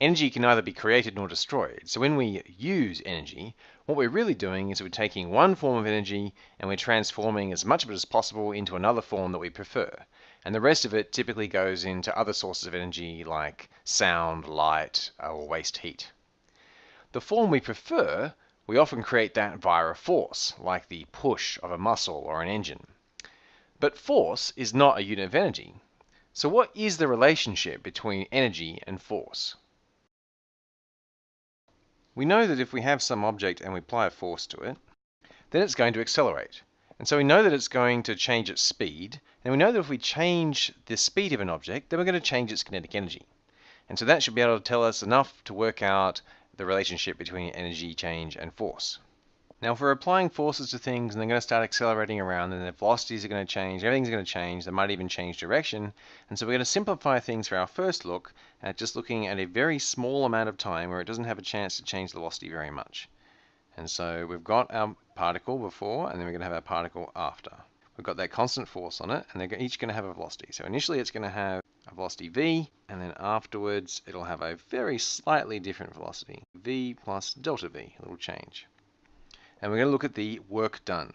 Energy can neither be created nor destroyed. So when we use energy, what we're really doing is we're taking one form of energy and we're transforming as much of it as possible into another form that we prefer. And the rest of it typically goes into other sources of energy like sound, light, uh, or waste heat. The form we prefer, we often create that via a force, like the push of a muscle or an engine. But force is not a unit of energy. So what is the relationship between energy and force? We know that if we have some object and we apply a force to it, then it's going to accelerate. And so we know that it's going to change its speed, and we know that if we change the speed of an object, then we're going to change its kinetic energy. And so that should be able to tell us enough to work out the relationship between energy change and force. Now, if we're applying forces to things and they're going to start accelerating around, then the velocities are going to change, everything's going to change, they might even change direction. And so we're going to simplify things for our first look at just looking at a very small amount of time where it doesn't have a chance to change the velocity very much. And so we've got our particle before, and then we're going to have our particle after. We've got that constant force on it, and they're each going to have a velocity. So initially it's going to have a velocity v, and then afterwards it'll have a very slightly different velocity, v plus delta v, a little change and we're going to look at the work done.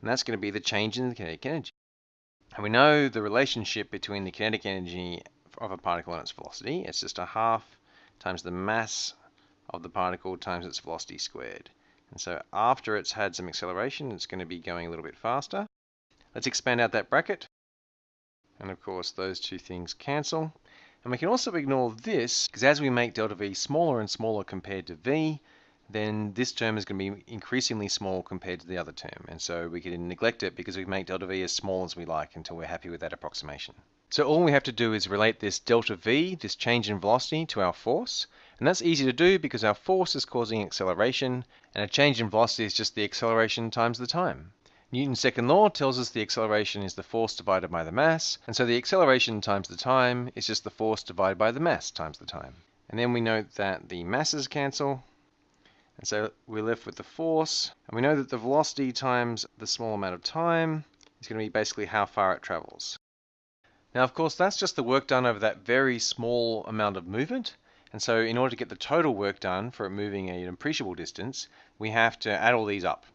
And that's going to be the change in the kinetic energy. And we know the relationship between the kinetic energy of a particle and its velocity. It's just a half times the mass of the particle times its velocity squared. And so after it's had some acceleration, it's going to be going a little bit faster. Let's expand out that bracket. And of course, those two things cancel. And we can also ignore this, because as we make delta V smaller and smaller compared to V, then this term is going to be increasingly small compared to the other term. And so we can neglect it because we make delta V as small as we like until we're happy with that approximation. So all we have to do is relate this delta V, this change in velocity, to our force. And that's easy to do because our force is causing acceleration, and a change in velocity is just the acceleration times the time. Newton's second law tells us the acceleration is the force divided by the mass, and so the acceleration times the time is just the force divided by the mass times the time. And then we note that the masses cancel, so we're left with the force, and we know that the velocity times the small amount of time is going to be basically how far it travels. Now, of course, that's just the work done over that very small amount of movement. And so in order to get the total work done for it moving an appreciable distance, we have to add all these up.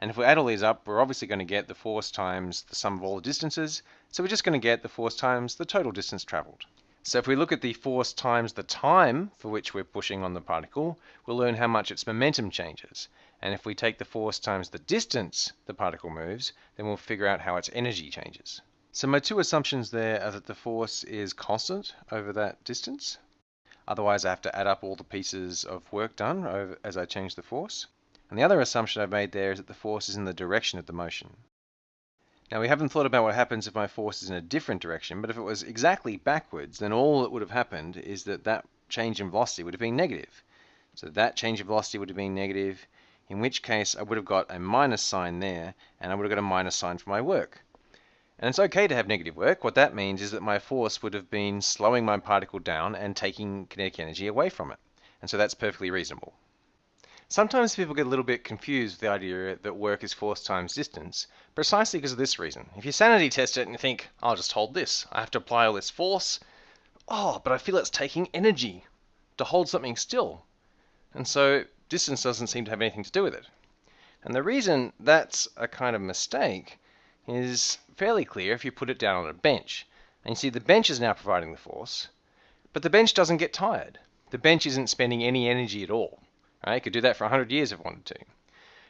And if we add all these up, we're obviously going to get the force times the sum of all the distances. So we're just going to get the force times the total distance traveled. So if we look at the force times the time for which we're pushing on the particle, we'll learn how much its momentum changes. And if we take the force times the distance the particle moves, then we'll figure out how its energy changes. So my two assumptions there are that the force is constant over that distance. Otherwise I have to add up all the pieces of work done over, as I change the force. And the other assumption I've made there is that the force is in the direction of the motion. Now we haven't thought about what happens if my force is in a different direction, but if it was exactly backwards, then all that would have happened is that that change in velocity would have been negative. So that change in velocity would have been negative, in which case I would have got a minus sign there, and I would have got a minus sign for my work. And it's okay to have negative work. What that means is that my force would have been slowing my particle down and taking kinetic energy away from it. And so that's perfectly reasonable. Sometimes people get a little bit confused with the idea that work is force times distance, precisely because of this reason. If you sanity test it and you think, I'll just hold this, I have to apply all this force, oh, but I feel it's taking energy to hold something still. And so distance doesn't seem to have anything to do with it. And the reason that's a kind of mistake is fairly clear if you put it down on a bench. And you see the bench is now providing the force, but the bench doesn't get tired. The bench isn't spending any energy at all. It could do that for 100 years if it wanted to.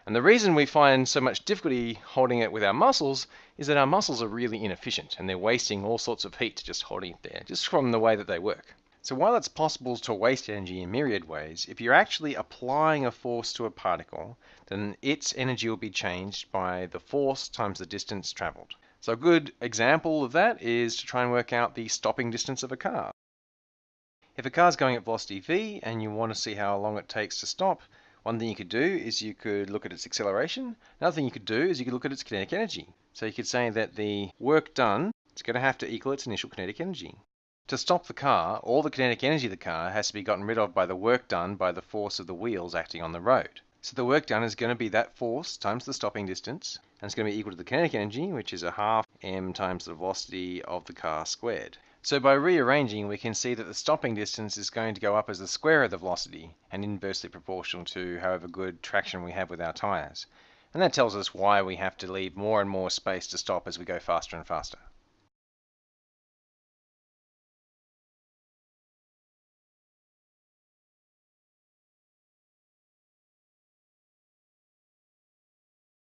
And the reason we find so much difficulty holding it with our muscles is that our muscles are really inefficient and they're wasting all sorts of heat just holding it there, just from the way that they work. So while it's possible to waste energy in myriad ways, if you're actually applying a force to a particle, then its energy will be changed by the force times the distance traveled. So a good example of that is to try and work out the stopping distance of a car. If a car's going at velocity v and you want to see how long it takes to stop, one thing you could do is you could look at its acceleration. Another thing you could do is you could look at its kinetic energy. So you could say that the work done is going to have to equal its initial kinetic energy. To stop the car, all the kinetic energy of the car has to be gotten rid of by the work done by the force of the wheels acting on the road. So the work done is going to be that force times the stopping distance, and it's going to be equal to the kinetic energy, which is a half m times the velocity of the car squared. So by rearranging, we can see that the stopping distance is going to go up as the square of the velocity and inversely proportional to however good traction we have with our tires. And that tells us why we have to leave more and more space to stop as we go faster and faster.